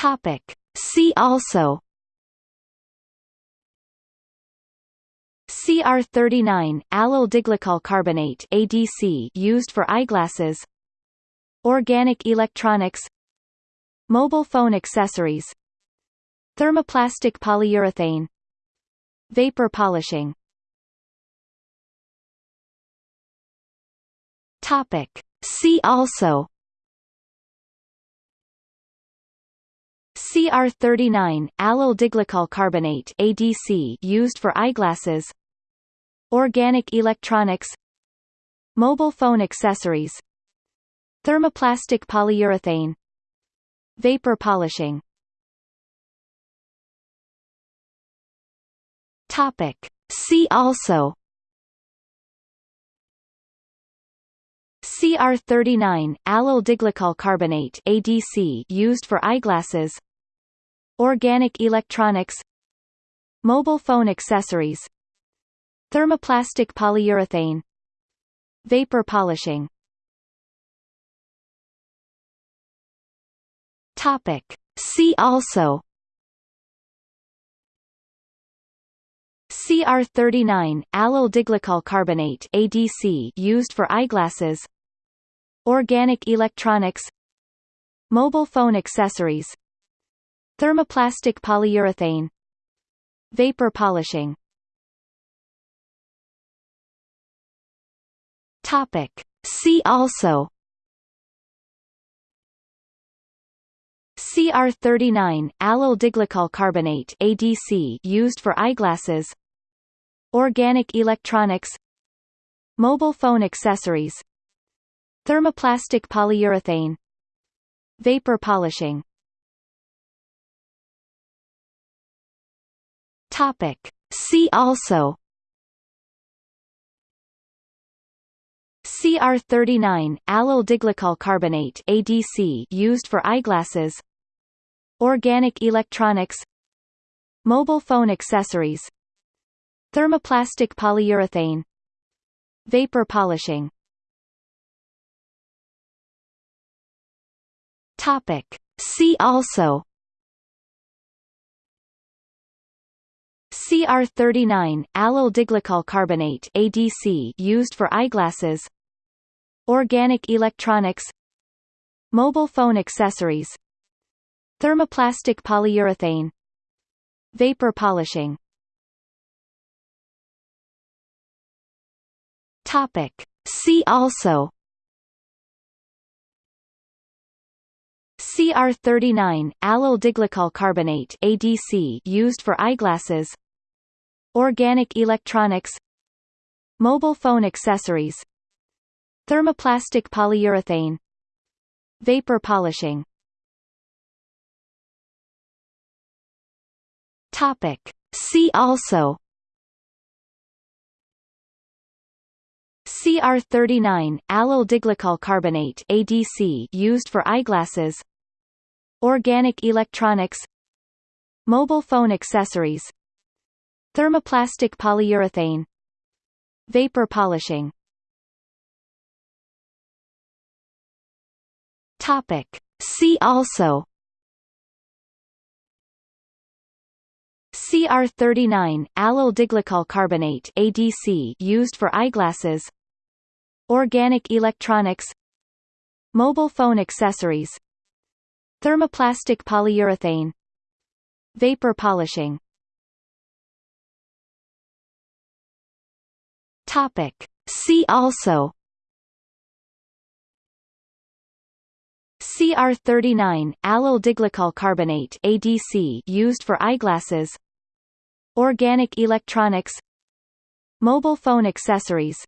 Topic. See also CR39 allyl diglycol carbonate ADC used for eyeglasses. Organic electronics. Mobile phone accessories. Thermoplastic polyurethane. Vapor polishing. Topic. See also CR39 allyl diglycol carbonate ADC used for eyeglasses. Organic electronics. Mobile phone accessories. Thermoplastic polyurethane. Vapor polishing. Topic. See also. CR39 allyl diglycol carbonate ADC used for eyeglasses Organic electronics Mobile phone accessories Thermoplastic polyurethane Vapor polishing. Topic. See also CR39 allyl diglycol carbonate ADC used for eyeglasses. Organic electronics. Mobile phone accessories Thermoplastic polyurethane. Vapor polishing. Topic. See also. CR39 allyl diglycol carbonate ADC used for eyeglasses. Organic electronics. Mobile phone accessories. Thermoplastic polyurethane. Vapor polishing Topic. See also. CR39 allyl diglycol carbonate ADC used for eyeglasses. Organic electronics. Mobile phone accessories. Thermoplastic polyurethane. Vapor polishing. Topic. See also CR39 allyl diglycol carbonate ADC used for eyeglasses. Organic electronics. Mobile phone accessories. Thermoplastic polyurethane. Vapor polishing. Topic. See also. CR39 allyl diglycol carbonate ADC used for eyeglasses Organic electronics Mobile phone accessories Thermoplastic polyurethane Vapor polishing. Topic. See also CR39 allyl diglycol carbonate ADC used for eyeglasses. Organic electronics. Mobile phone accessories Thermoplastic polyurethane. Vapor polishing. Topic. See also. CR39 allyl diglycol carbonate ADC used for eyeglasses. Organic electronics. Mobile phone accessories. Thermoplastic polyurethane. Vapor polishing Topic. See also. CR39 allyl diglycol carbonate ADC used for eyeglasses. Organic electronics. Mobile phone accessories.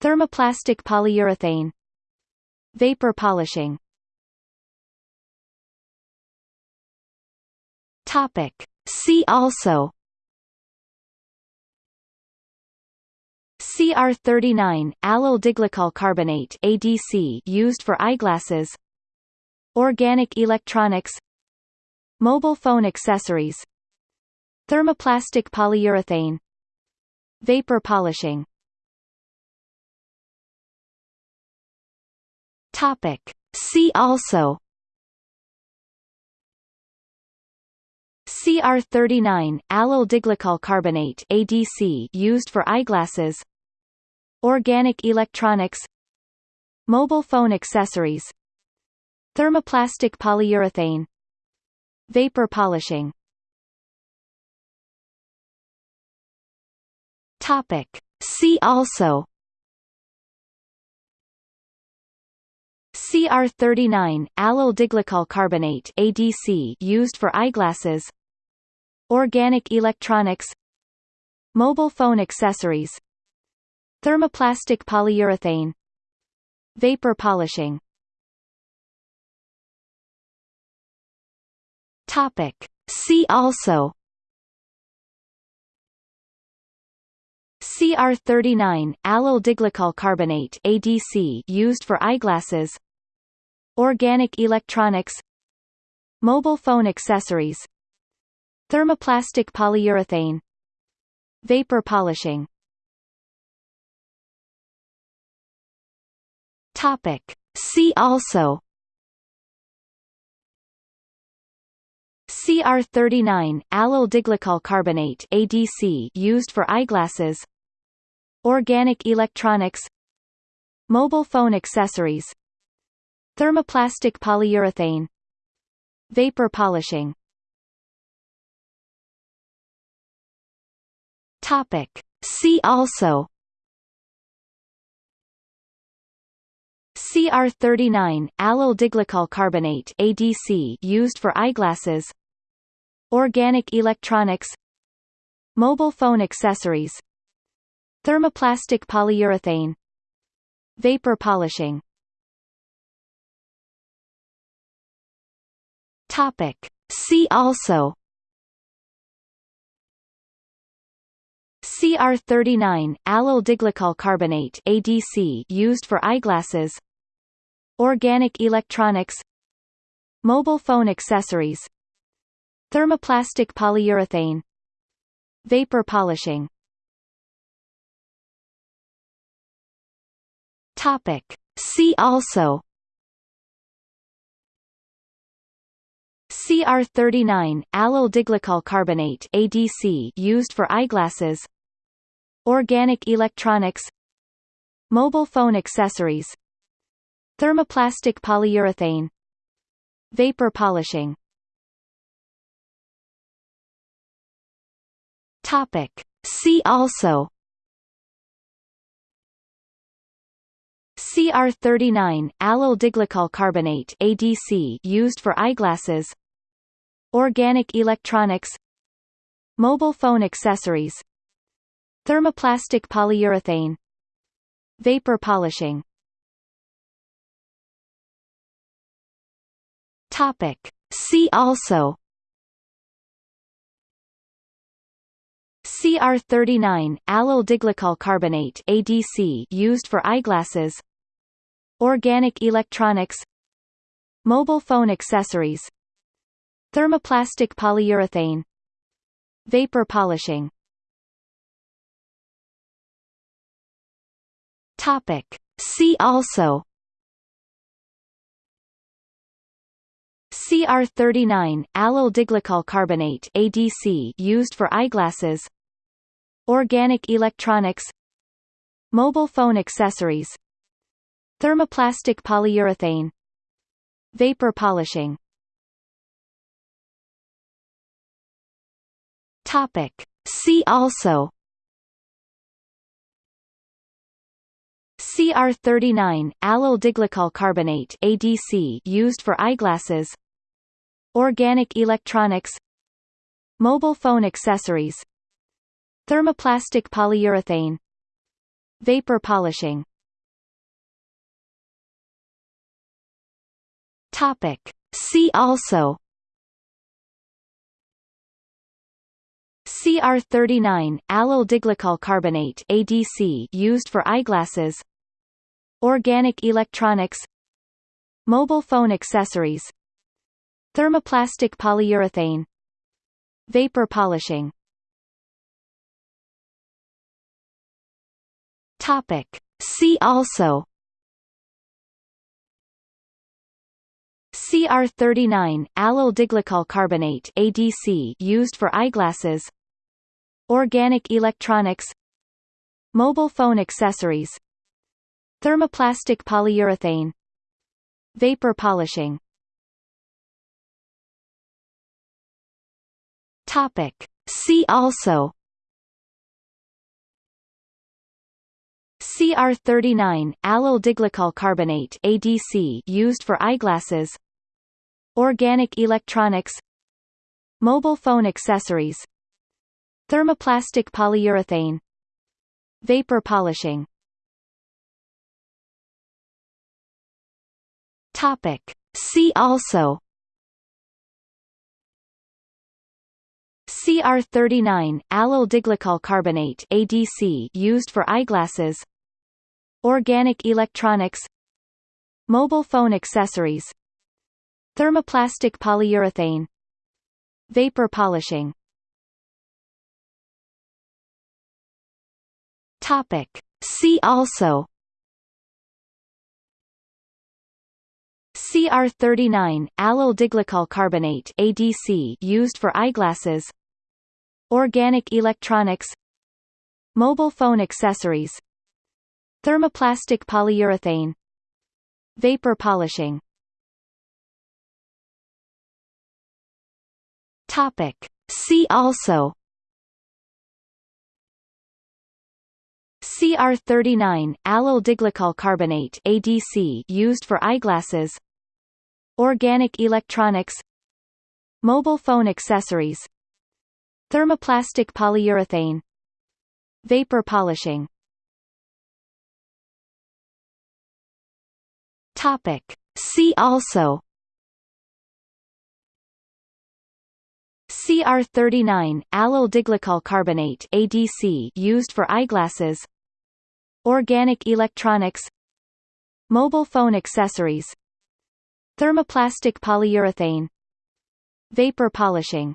Thermoplastic polyurethane. Vapor polishing. Topic. See also CR39 allyl diglycol carbonate ADC used for eyeglasses. Organic electronics. Mobile phone accessories. Thermoplastic polyurethane. Vapor polishing. Topic. See also. CR39 allyl diglycol carbonate ADC used for eyeglasses Organic electronics Mobile phone accessories Thermoplastic polyurethane Vapor polishing. Topic. See also CR39 allyl diglycol carbonate ADC used for eyeglasses. Organic electronics. Mobile phone accessories Thermoplastic polyurethane. Vapor polishing. Topic. See also. CR39 allyl diglycol carbonate ADC used for eyeglasses. Organic electronics. Mobile phone accessories. Thermoplastic polyurethane. Vapor polishing Topic. See also. CR39 allyl diglycol carbonate ADC used for eyeglasses. Organic electronics. Mobile phone accessories. Thermoplastic polyurethane. Vapor polishing. Topic. See also CR39 allyl diglycol carbonate ADC used for eyeglasses. Organic electronics. Mobile phone accessories. Thermoplastic polyurethane. Vapor polishing. Topic. See also. CR39 allyl diglycol carbonate ADC used for eyeglasses Organic electronics Mobile phone accessories Thermoplastic polyurethane Vapor polishing. Topic. See also CR39 allyl diglycol carbonate ADC used for eyeglasses. Organic electronics. Mobile phone accessories Thermoplastic polyurethane. Vapor polishing. Topic. See also. CR39 allyl diglycol carbonate ADC used for eyeglasses. Organic electronics. Mobile phone accessories. Thermoplastic polyurethane. Vapor polishing Topic. See also. CR39 allyl diglycol carbonate ADC used for eyeglasses. Organic electronics. Mobile phone accessories. Thermoplastic polyurethane. Vapor polishing. Topic. See also CR39 allyl diglycol carbonate ADC used for eyeglasses. Organic electronics. Mobile phone accessories. Thermoplastic polyurethane. Vapor polishing. Topic. See also. CR39 allyl diglycol carbonate ADC used for eyeglasses Organic electronics Mobile phone accessories Thermoplastic polyurethane Vapor polishing. Topic. See also CR39 allyl diglycol carbonate ADC used for eyeglasses. Organic electronics. Mobile phone accessories Thermoplastic polyurethane. Vapor polishing. Topic. See also. CR39 allyl diglycol carbonate ADC used for eyeglasses. Organic electronics. Mobile phone accessories. Thermoplastic polyurethane. Vapor polishing Topic. See also CR39 allyl diglycol carbonate ADC used for eyeglasses. Organic electronics. Mobile phone accessories. Thermoplastic polyurethane. Vapor polishing. Topic. See also CR39 allyl diglycol carbonate ADC used for eyeglasses. Organic electronics. Mobile phone accessories. Thermoplastic polyurethane. Vapor polishing. Topic. See also. CR39 allyl diglycol carbonate ADC used for eyeglasses Organic electronics Mobile phone accessories Thermoplastic polyurethane Vapor polishing. Topic. See also CR39 allyl diglycol carbonate ADC used for eyeglasses. Organic electronics. Mobile phone accessories Thermoplastic polyurethane. Vapor polishing. Topic. See also. CR39 allyl diglycol carbonate ADC used for eyeglasses. Organic electronics. Mobile phone accessories. Thermoplastic polyurethane. Vapor polishing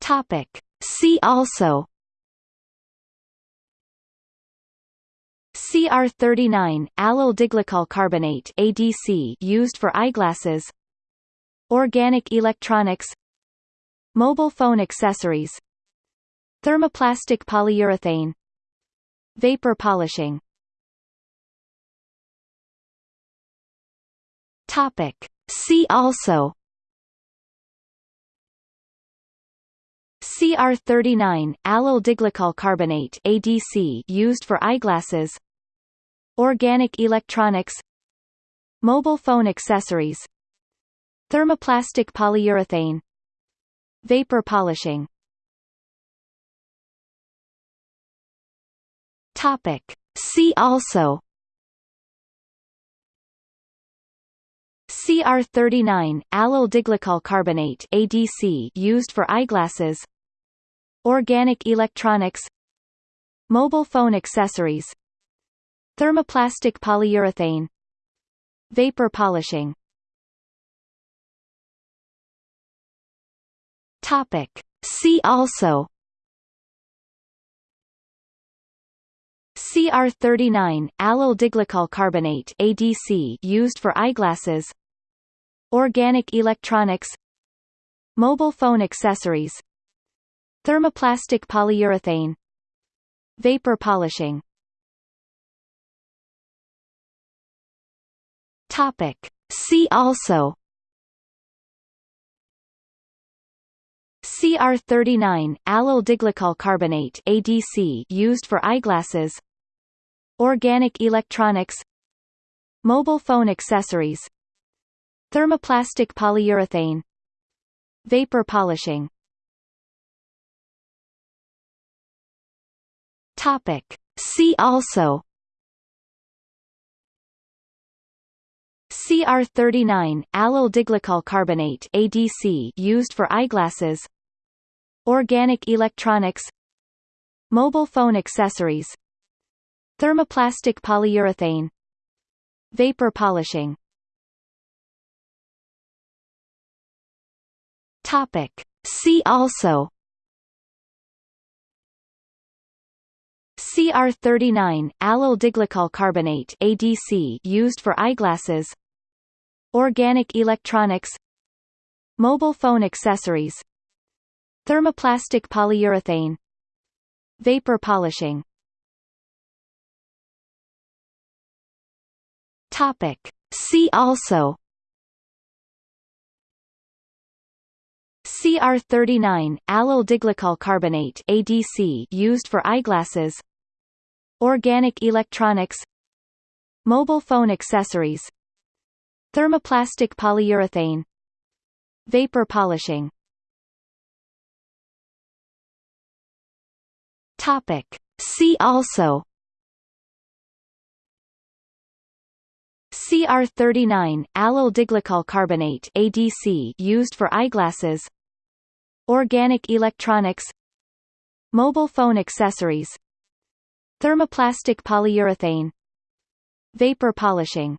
Topic. See also. CR39 allyl diglycol carbonate ADC used for eyeglasses. Organic electronics. Mobile phone accessories. Thermoplastic polyurethane. Vapor polishing. Topic. See also CR39 allyl diglycol carbonate ADC used for eyeglasses. Organic electronics. Mobile phone accessories. Thermoplastic polyurethane. Vapor polishing. Topic. See also. CR39 allyl diglycol carbonate ADC used for eyeglasses Organic electronics Mobile phone accessories Thermoplastic polyurethane Vapor polishing. Topic. See also CR39 allyl diglycol carbonate ADC used for eyeglasses. Organic electronics. Mobile phone accessories Thermoplastic polyurethane. Vapor polishing. Topic. See also. CR39 allyl diglycol carbonate ADC used for eyeglasses. Organic electronics. Mobile phone accessories. Thermoplastic polyurethane. Vapor polishing Topic. See also. CR39 allyl diglycol carbonate ADC used for eyeglasses. Organic electronics. Mobile phone accessories. Thermoplastic polyurethane. Vapor polishing. Topic. See also CR39 allyl diglycol carbonate ADC used for eyeglasses. Organic electronics. Mobile phone accessories. Thermoplastic polyurethane. Vapor polishing. Topic. See also. CR39 allyl diglycol carbonate ADC used for eyeglasses Organic electronics Mobile phone accessories Thermoplastic polyurethane Vapor polishing. Topic. See also CR39 allyl diglycol carbonate ADC used for eyeglasses. Organic electronics. Mobile phone accessories Thermoplastic polyurethane. Vapor polishing